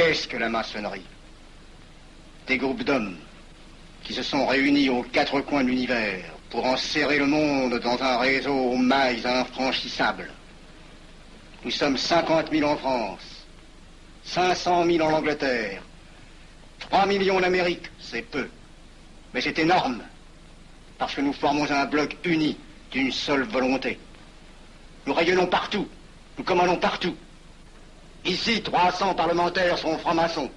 Qu'est-ce que la maçonnerie? Des groupes d'hommes qui se sont réunis aux quatre coins de l'univers pour enserrer le monde dans un réseau aux mailles infranchissables. Nous sommes 50 000 en France, 500 000 en Angleterre, 3 millions en Amérique, c'est peu. Mais c'est énorme, parce que nous formons un bloc uni d'une seule volonté. Nous rayonnons partout, nous commandons partout. Ici, 300 parlementaires sont francs-maçons.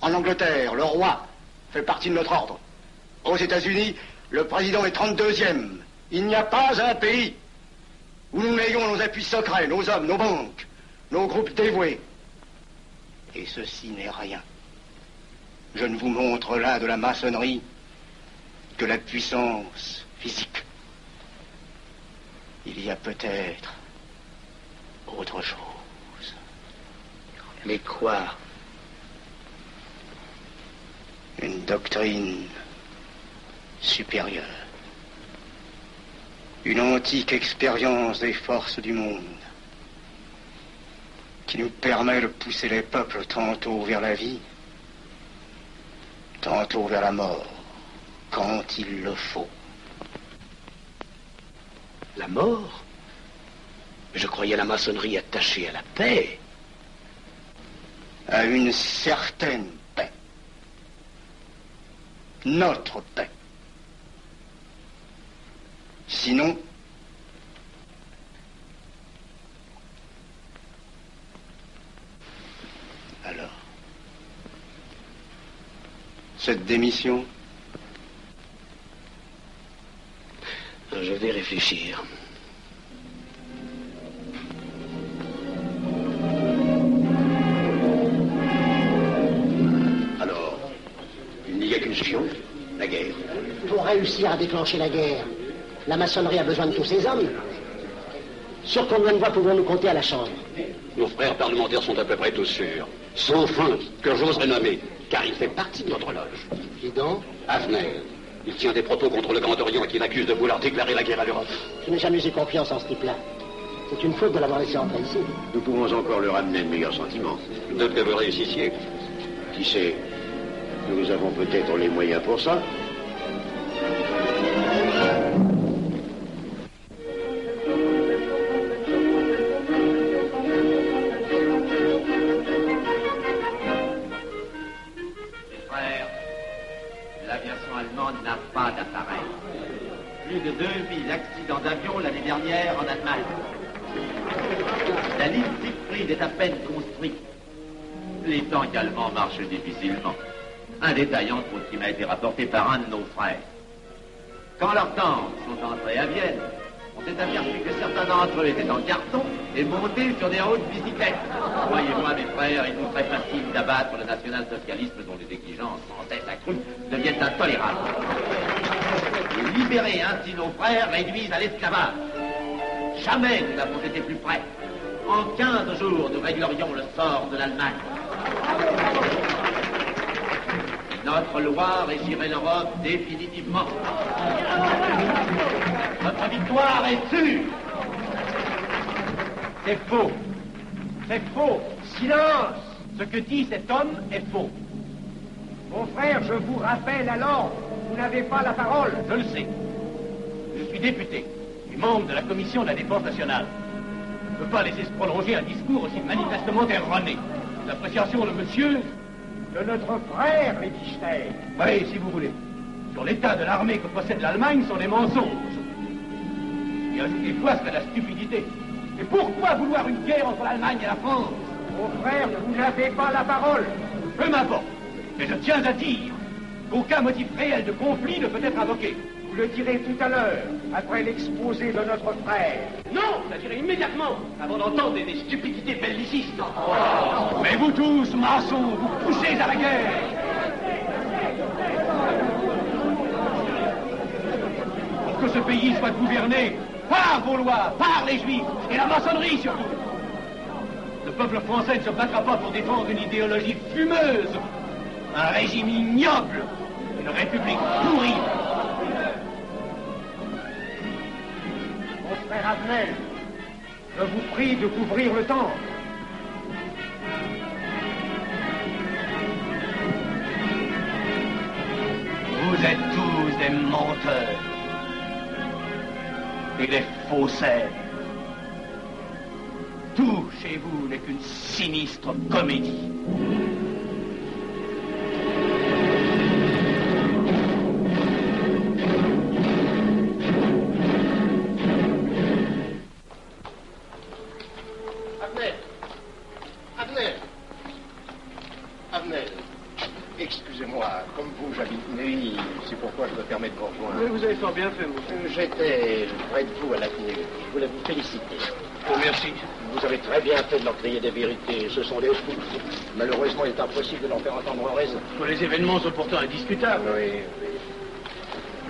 En Angleterre, le roi fait partie de notre ordre. Aux États-Unis, le président est 32e. Il n'y a pas un pays où nous n'ayons nos appuis secrets, nos hommes, nos banques, nos groupes dévoués. Et ceci n'est rien. Je ne vous montre là de la maçonnerie que la puissance physique. Il y a peut-être autre chose. Mais quoi Une doctrine supérieure. Une antique expérience des forces du monde qui nous permet de pousser les peuples tantôt vers la vie, tantôt vers la mort, quand il le faut. La mort? Je croyais la maçonnerie attachée à la paix. À une certaine paix. Notre paix. Sinon, alors, cette démission? Je vais réfléchir. Pour réussir à déclencher la guerre, la maçonnerie a besoin de tous ses hommes. Sur combien de voix pouvons-nous compter à la Chambre? Nos frères parlementaires sont à peu près tous sûrs. Sauf un que j'oserais nommer, car il fait partie de notre loge. Qui donc? Avner. Il tient des propos contre le Grand Orient qui l'accuse de vouloir déclarer la guerre à l'Europe. Je n'ai jamais eu confiance en ce type-là. C'est une faute de l'avoir laissé entrer ici. Nous pouvons encore leur amener de meilleurs sentiments. De que vous réussissiez. Qui sait? Nous avons peut-être les moyens pour ça. De 2000 accidents d'avion l'année dernière en Allemagne. La ligne Siegfried est à peine construite. Les tanks allemands marchent difficilement. Un détail entre autres qui m'a été rapporté par un de nos frères. Quand leurs tanks sont entrés à Vienne, on s'est aperçu que certains d'entre eux étaient en carton et montés sur des hautes bicyclettes. Croyez-moi, mes frères, il nous serait facile d'abattre le national-socialisme dont les exigences sans cesse accrues deviennent intolérables. Libérer ainsi nos frères réduits à l'esclavage. Jamais nous n'avons été plus près. En 15 jours, nous réglerions le sort de l'Allemagne. Notre loi régirait l'Europe définitivement. Notre victoire est sûre. C'est faux. C'est faux. Silence Ce que dit cet homme est faux. Mon frère, je vous rappelle alors, vous n'avez pas la parole. Je le sais. Je suis député et membre de la commission de la défense nationale. Je ne peux pas laisser se prolonger un discours aussi manifestement erroné. L'appréciation de monsieur... De notre frère, Liechtenstein. Oui, si vous voulez. Sur l'état de l'armée que possède l'Allemagne sont des mensonges. Et ajouter quoi serait la stupidité. Et pourquoi vouloir une guerre entre l'Allemagne et la France? Mon frère, vous n'avez pas la parole. Peu m'importe. Mais je tiens à dire qu'aucun motif réel de conflit ne peut être invoqué. Vous le direz tout à l'heure, après l'exposé de notre frère. Non, je le dirai immédiatement, avant d'entendre des, des stupidités bellicistes. Mais vous tous, maçons, vous poussez à la guerre. Pour que ce pays soit gouverné par vos lois, par les juifs et la maçonnerie surtout. Le peuple français ne se battra pas pour défendre une idéologie fumeuse, un régime ignoble. Une république pourrie. Mon frère Avenel, je vous prie de couvrir le temps. Vous êtes tous des menteurs et des faussaires. Tout chez vous n'est qu'une sinistre comédie. Bien fait, monsieur. Euh, J'étais près de vous à l'avenue. Je voulais vous féliciter. Oh, merci. Vous avez très bien fait de leur crier des vérités. Ce sont des fous. Malheureusement, il est impossible de leur faire entendre raison. Les événements sont pourtant indiscutables. Oui, oui.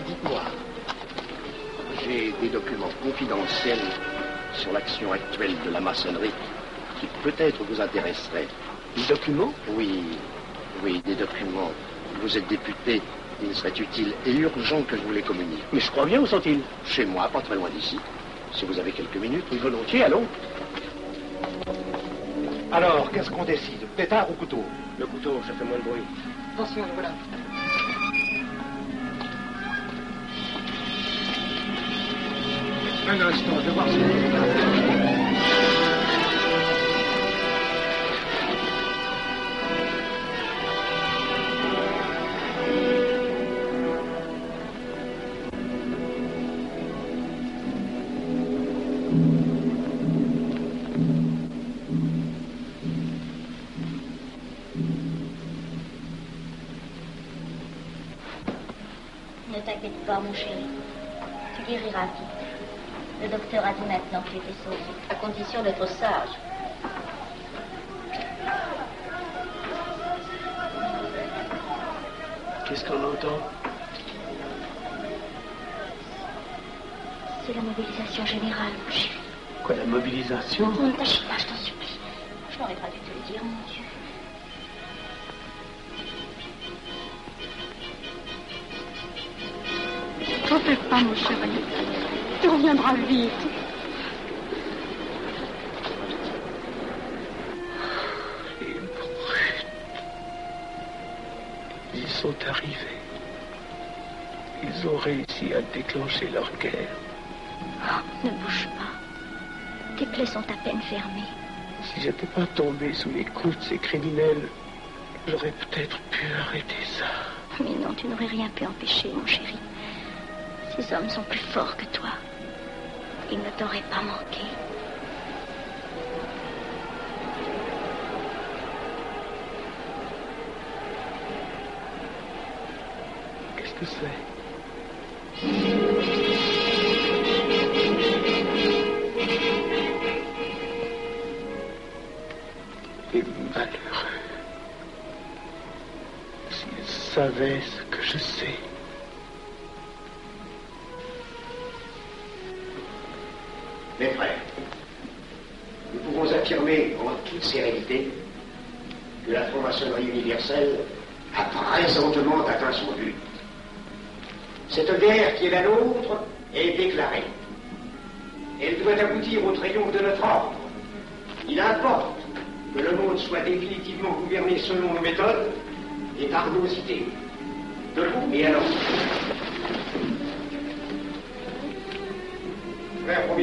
Dites-moi, j'ai des documents confidentiels sur l'action actuelle de la maçonnerie qui peut-être vous intéresseraient. Des documents? Oui, oui, des documents. Vous êtes député. Il serait utile et urgent que je vous les communique. Mais je crois bien, où sont-ils? Chez moi, pas très loin d'ici. Si vous avez quelques minutes. Oui, volontiers, allons. Alors, qu'est-ce qu'on décide? Pétard ou couteau? Le couteau, ça fait moins de bruit. Attention, voilà. Un instant, je vais voir si... pas, mon chéri. Tu guériras vite. Le docteur a dit maintenant que tu étais sauvé, à condition d'être sage. Qu'est-ce qu'on entend? C'est la mobilisation générale, mon chéri. Quoi, la mobilisation? Ne t'agite pas, T'en fais pas, mon chéri. Tu reviendras vite. Les brutes. Ils sont arrivés. Ils ont réussi à déclencher leur guerre. Ne bouge pas. Tes plaies sont à peine fermées. Si j'étais pas tombé sous les coups de ces criminels, j'aurais peut-être pu arrêter ça. Mais non, tu n'aurais rien pu empêcher, mon chéri. Ces hommes sont plus forts que toi. Ils ne t'auraient pas manqué. Qu'est-ce que c'est? Les malheureux. S'ils savaient ce que je sais. Mes frères, nous pouvons affirmer en toute sérénité que la franc-maçonnerie universelle a présentement atteint son but. Cette guerre qui est la nôtre est déclarée. Elle doit aboutir au triomphe de notre ordre. Il importe que le monde soit définitivement gouverné selon nos méthodes et par nos idées. Debout et alors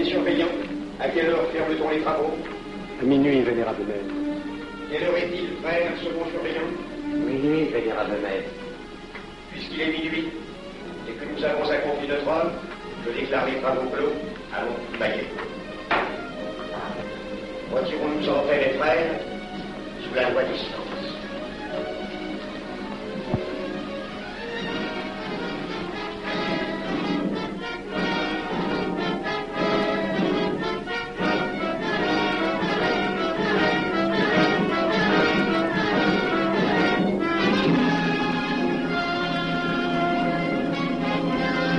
Frère premier surveillant, à quelle heure ferme-t-on les travaux À minuit, vénérable maître. Quelle heure est-il, frère second surveillant Minuit, vénérable maître. Puisqu'il est minuit et que nous avons accompli notre œuvre, je déclare les travaux clos. Allons, bailler. Retirons-nous en paix, les frères, sous la loi du silence.